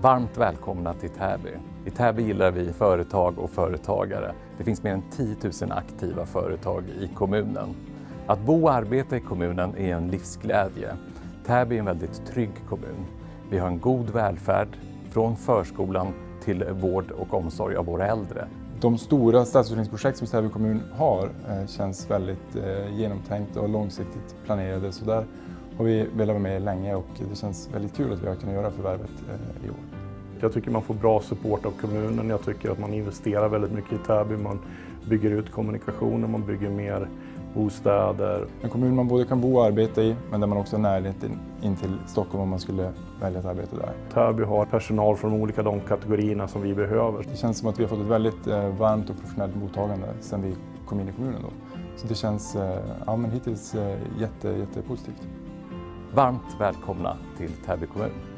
Varmt välkomna till Täby. I Täby gillar vi företag och företagare. Det finns mer än 10 000 aktiva företag i kommunen. Att bo och arbeta i kommunen är en livsglädje. Täby är en väldigt trygg kommun. Vi har en god välfärd, från förskolan till vård och omsorg av våra äldre. De stora stadsutvecklingsprojekt som Täby kommun har eh, känns väldigt eh, genomtänkta och långsiktigt planerade. Så där har vi velat vara med länge och det känns väldigt kul att vi har kunnat göra förvärvet eh, i år. Jag tycker man får bra support av kommunen. Jag tycker att man investerar väldigt mycket i Täby. Man bygger ut kommunikationen, man bygger mer bostäder. En kommun man både kan bo och arbeta i, men där man också har närhet in till Stockholm om man skulle välja att arbeta där. Täby har personal från olika de kategorierna som vi behöver. Det känns som att vi har fått ett väldigt eh, varmt och professionellt mottagande sedan vi kom in i kommunen. Då. Så det känns eh, ja, men hittills jätte, jättepositivt. Varmt välkomna till Täby kommun.